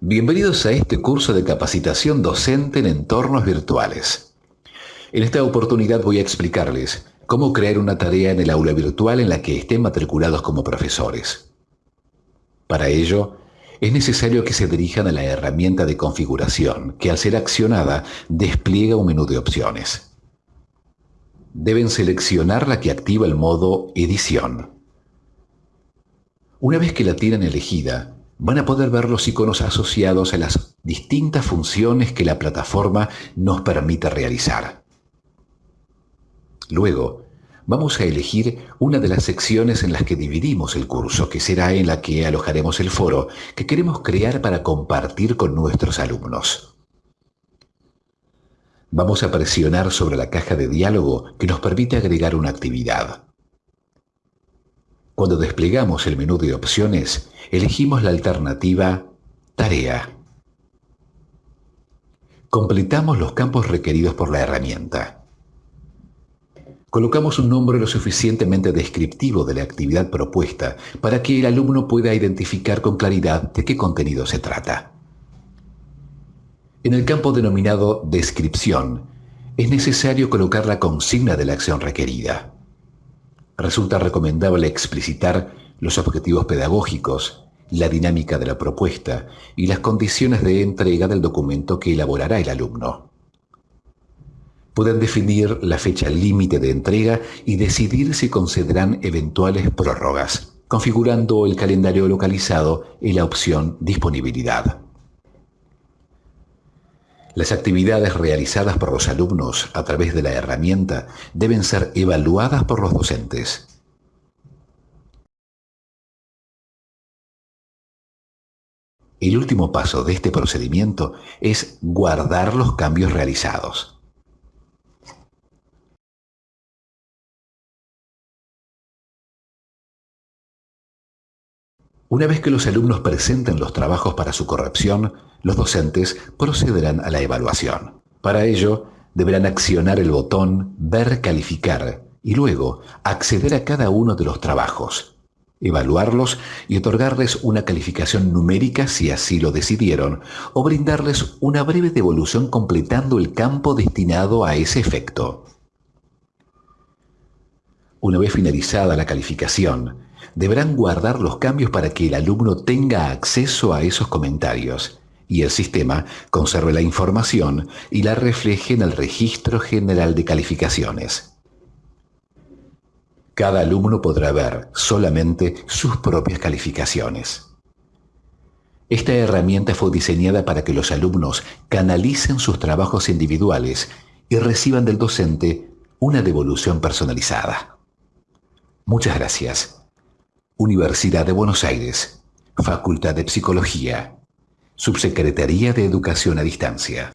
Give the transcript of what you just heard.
Bienvenidos a este curso de capacitación docente en entornos virtuales. En esta oportunidad voy a explicarles cómo crear una tarea en el aula virtual en la que estén matriculados como profesores. Para ello, es necesario que se dirijan a la herramienta de configuración, que al ser accionada despliega un menú de opciones. Deben seleccionar la que activa el modo Edición. Una vez que la tienen elegida, van a poder ver los iconos asociados a las distintas funciones que la plataforma nos permite realizar. Luego, vamos a elegir una de las secciones en las que dividimos el curso, que será en la que alojaremos el foro que queremos crear para compartir con nuestros alumnos. Vamos a presionar sobre la caja de diálogo que nos permite agregar una actividad. Cuando desplegamos el menú de opciones, elegimos la alternativa Tarea. Completamos los campos requeridos por la herramienta. Colocamos un nombre lo suficientemente descriptivo de la actividad propuesta para que el alumno pueda identificar con claridad de qué contenido se trata. En el campo denominado Descripción, es necesario colocar la consigna de la acción requerida resulta recomendable explicitar los objetivos pedagógicos, la dinámica de la propuesta y las condiciones de entrega del documento que elaborará el alumno. Pueden definir la fecha límite de entrega y decidir si concederán eventuales prórrogas, configurando el calendario localizado en la opción Disponibilidad. Las actividades realizadas por los alumnos a través de la herramienta deben ser evaluadas por los docentes. El último paso de este procedimiento es guardar los cambios realizados. Una vez que los alumnos presenten los trabajos para su corrección, los docentes procederán a la evaluación. Para ello, deberán accionar el botón Ver calificar y luego acceder a cada uno de los trabajos, evaluarlos y otorgarles una calificación numérica si así lo decidieron, o brindarles una breve devolución completando el campo destinado a ese efecto. Una vez finalizada la calificación, deberán guardar los cambios para que el alumno tenga acceso a esos comentarios y el sistema conserve la información y la refleje en el Registro General de Calificaciones. Cada alumno podrá ver solamente sus propias calificaciones. Esta herramienta fue diseñada para que los alumnos canalicen sus trabajos individuales y reciban del docente una devolución personalizada. Muchas gracias. Universidad de Buenos Aires, Facultad de Psicología, Subsecretaría de Educación a Distancia.